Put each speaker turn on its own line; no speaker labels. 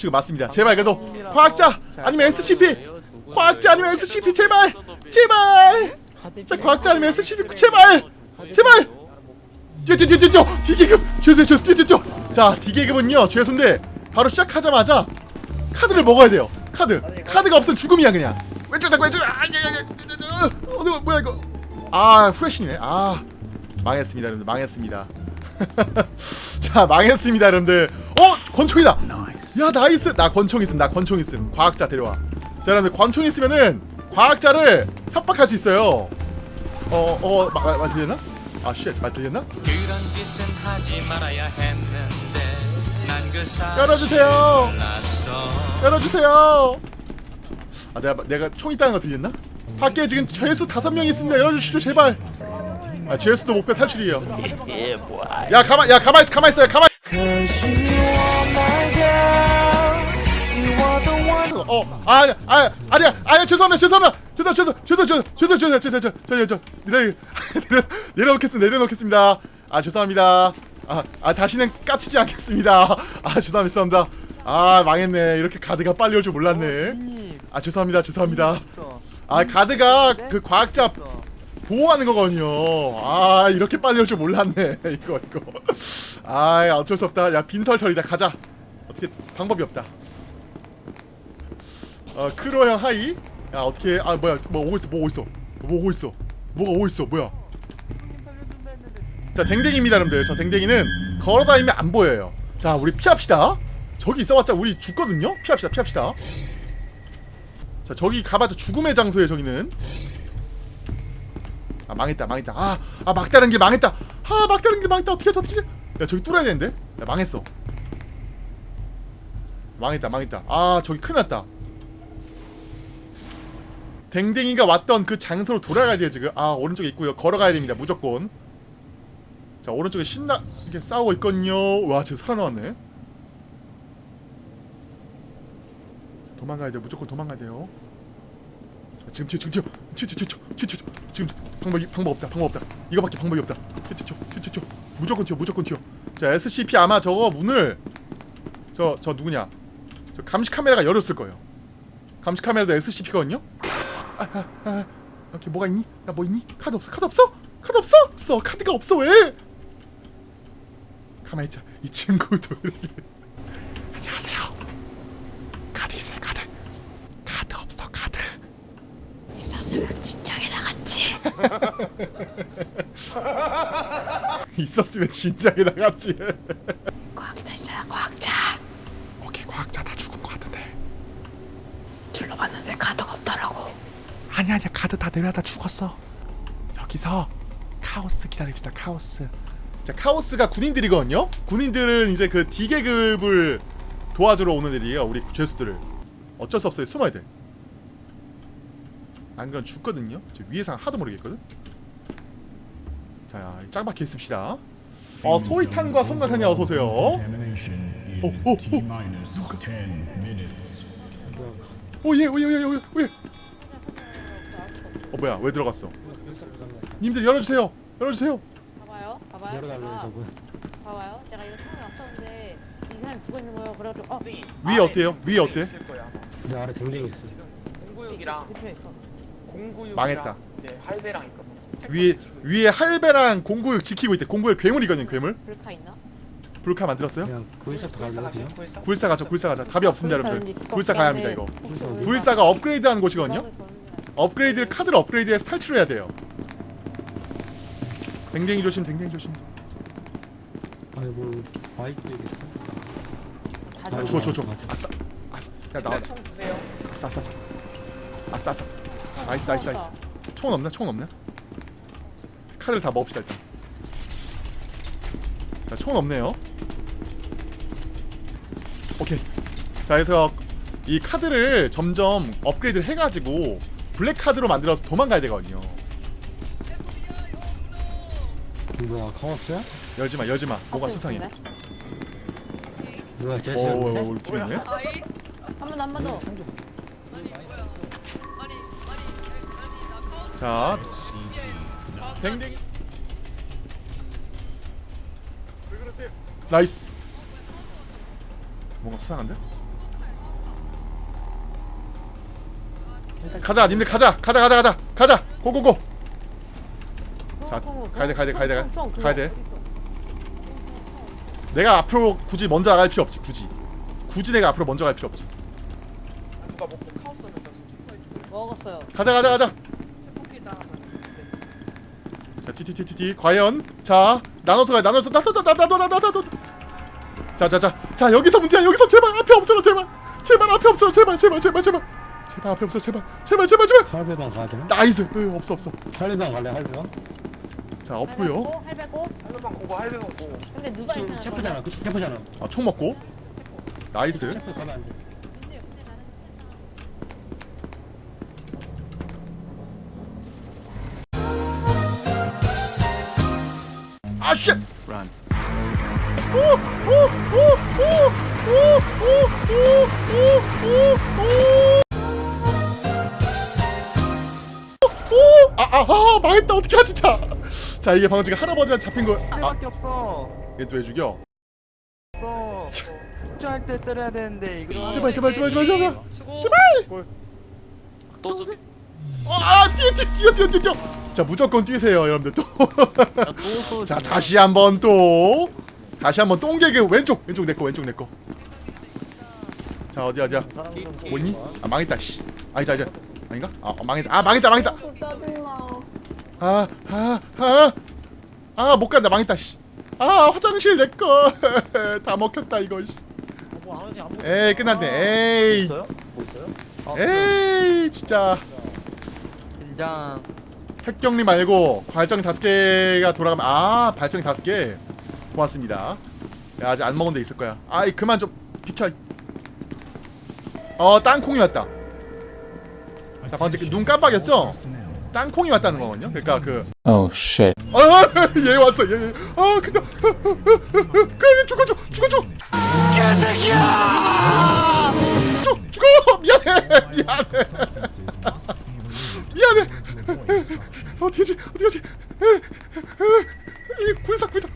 지금 맞습니다. 제발 그래도 과학자 아니면 SCP 과학자 아니면 SCP 제발 제발. 자 과학자 아니면 SCP 제발 제발. 뛰어 뛰어 뛰어 D계급 죄수 죄수 뛰어 뛰어 자 D계급은요 죄수인데 바로 시작하자마자 카드를 먹어야 돼요. 카드. 카드가 없으면 죽음이야 그냥. 왼쪽 닦고 왼쪽. 아야야야 어디 뭐야 이거. 아 후레쉬네. 아 망했습니다 여러분들. 망했습니다. 자 망했습니다 여러분들. 어 권총이다 야 nice 나 권총 있음 나 권총 있음. 과학자 데려와. 자 여러분들 권총 있으면은 과학자를 협박할 수 있어요. 어어말 들렸나? 아 shit 말 들렸나?
그런 짓은 하지 말아야 했는데 난그 사실
열어주세요. 열어주세요. 아 내가 내가 총 있다는 거 들렸나? 밖에 지금 죄수 다섯 명 있습니다. 열어주시죠 제발. 아 죄수도 목표 탈출이에요. 야 가만 야 가만 있 가만 있어요. 가만 어, 아, 아, 아니야, 아니야, 죄송합니다, 죄송합니다, 죄송, 죄송, 죄송, 죄송, 죄송, 죄송, 죄송, 죄송, 죄송, 죄송, 내려, 내려, 내려놓겠습니다, 내려놓겠습니다. 아, 죄송합니다. 아, 아, 다시는 까치지 않겠습니다. 아, 죄송합니다, 죄송합니다. 아, 망했네. 이렇게 가드가 빨리 올 줄 몰랐네. 아, 죄송합니다, 죄송합니다. 아, 가드가 그 과학자 보호하는 거거든요. 아, 이렇게 빨리 올 줄 몰랐네. 이거, 이거. 아, 어쩔 수 없다. 야, 빈털털이다. 가자. 어떻게 방법이 없다. 어 크로 형 hi. 야 어떻게 아 뭐야 뭐 오고 있어 뭐 오고 있어? 뭐 오고 있어? 뭐가 오고 있어? 뭐야? 자 댕댕이입니다 여러분들. 저 댕댕이는 걸어다니면 안 보여요. 자 우리 피합시다. 저기 있어봤자 우리 죽거든요? 피합시다 피합시다. 자 저기 가봤자 죽음의 장소에 저기는. 아 망했다 망했다. 아, 아 막다른 게 망했다. 아 막다른 게 망했다. 어떻게 하지 어떻게? 하지 야 저기 뚫어야 되는데? 야 망했어. 망했다 망했다. 아 저기 큰일 났다 댕댕이가 왔던 그 장소로 돌아가야 돼요 지금. 아 오른쪽에 있고요. 걸어가야 됩니다 무조건. 자 오른쪽에 신나게 싸우고 있거든요. 와 지금 살아나왔네. 도망가야 돼요. 무조건 도망가야 돼요. 자, 지금 튀어 지금 튀어. 튀어 튀어 튀어 튀어 튀어 지금 방법이 방법 없다 방법 없다. 이거밖에 방법이 없다. 튀어 튀어 튀어 튀어 튀어. 무조건 튀어 무조건 튀어. 자 SCP 아마 저거 문을 저 저 누구냐? 저 감시 카메라가 열었을 거예요. 감시 카메라도 SCP거든요 아, 아, 아, 여기 뭐가 있니? 야 뭐 있니? 카드 없어 카드 없어? 카드 없어? 없어 카드가 없어 왜? 가만히 있자 이 친구도 이렇게 안녕하세요 카드 있어요 카드 카드 없어 카드
있었으면 진작에 나갔지.
있었으면 진작에 나갔지
과학자 있잖아, 과학자.
오케이 과학자 다 죽은 거 같은데
둘러봤는데 없더라고.
아니 아니야. 카드 다 내려다 죽었어. 여기서. 카오스 기다립시다 카오스. 자 카오스가 군인들이거든요? 군인들은 이제 그 D계급을 도와주러 오는 애들이에요 우리 죄수들을. 어쩔 수 없어요. 숨어야 돼 안 그럼 죽거든요? 저 위에 상황도 모르겠거든? 자 짱박혀 있읍시다. 어 소이탄과 섬광탄이 어서오세요. 어, 오, 오. 오예 오예 오예 오예 오예 어 뭐야 왜 들어갔어 님들 열어주세요 열어주세요
봐봐요. 봐봐요.
저거
봐봐요. 제가 이거 처음에 왔었는데 이 사람이 죽어 있는 거예요. 그래가지고 어
위에 어때요? 위에 어때?
있을 거야. 아마.
내 아래 댕댕이 있어
공구육이랑. 공구육이랑
망했다.
이제 할배랑 있거든.
위에 위에 할배랑 공구육 지키고 있대 공구육 괴물이거든 괴물
불카 있나?
불카 만들었어요?
그냥?
불사. 불사
가죠 불사 가자 답이 없습니다 여러분들 불사 가야 합니다 이거? 불사가 업그레이드하는 곳이거든요 업그레이드를 카드를 업그레이드해서 탈출해야 돼요. 댕댕이 조심 댕댕이 조심.
아니 뭐 바이크 있어?
아 죽어 죽어 죽어. 아싸 아싸. 야 나와.
총 드세요.
아싸 아싸 아싸. 아싸 아싸. nice nice nice. 총은 없나? 총은 없나? 카드를 다 먹읍시다 일단. 자 총은 없네요. 오케이. 자 그래서 이 카드를 점점 업그레이드를 해가지고 블랙 카드로 만들어서 도망가야 되거든요.
뭐야 카오스야?
열지마 열지마. 뭐가 수상해?
뭐야
오
제시야
오, 오, 우리 팀 있네?
한번 한번 더.
자 댕댕이 nice. 뭔가 수상한데? 가자 님들 가자 가자 가자 가자 가자. go go go. 자, 가야 돼, 가야 돼, 가야 돼, 가야 돼. 내가 앞으로 굳이 먼저 나갈 필요 없지 굳이. 굳이 내가 앞으로 먼저 갈 필요 없지.
저기 누가 있어?
먹었어요.
가자 가자 가자. 자 튀튀튀튀 과연 자 나눠서 가 나눠서 나나나나나나나나. 자자자. 자 여기서 문제야. 여기서 제발 앞에 없어라 제발. 제발 앞에 없어라 제발 제발 제발 제발 제발 앞에 없어라 제발 제발 제발 제발
할배방 가야 되나?
nice 으, 없어 없어
할배방 갈래 할배방?
자 없고요
할배 go.
할배방 go go 할배방 go go
근데 누가 있나?
체포잖아 그치 체포잖아
아 총 먹고 nice
체포 가면 안돼
아쉣 아 아 아 망했다 어떻게 하지 자. 자 이게 방금 지금 할아버지한테 잡힌 거. 아
밖에 없어.
얘 또 왜 죽여?
없어. 축제할 때 때려야 되는데 이거.
제발 제발 제발 제발 제발.
수고
제발.
또 수비
아 뛰어 뛰어 뛰어 뛰어 뛰어. 자 무조건 뛰세요 여러분들 또. 자 다시 한번 또 다시 한번 똥개그 왼쪽 왼쪽 내 거 왼쪽 내 거. 자 어디 어디야? 뭐니? 아 망했다 씨. 아니자 이제 아닌가? 아 어, 망했다. 아 망했다 망했다. 아아아아아못 간다 망했다 씨. 아 화장실 내거 다 먹혔다 이거 씨. 에이 끝났네. 에이
뭐 있어요?
에이 진짜
긴장.
핵격리 말고 발전기 다섯 개가 돌아가면 아 발전기 다섯 개 고맙습니다. 야, 아직 안 먹은 데 있을 거야. 아이 그만 좀 비켜. 어 땅콩이 왔다. 자 어, 방금 눈 깜빡였죠? 땅콩이 왔다는 거거든요. 그니까 그.
Oh, 어 oh, shit.
아 얘 왔어 얘. 얘. 아 근데 어, 그 죽어줘 죽어줘. 개새끼야. 죽 죽어 미안해 미안해 미안해. 어떻게지 어떻게지. 이 굴삭 굴삭.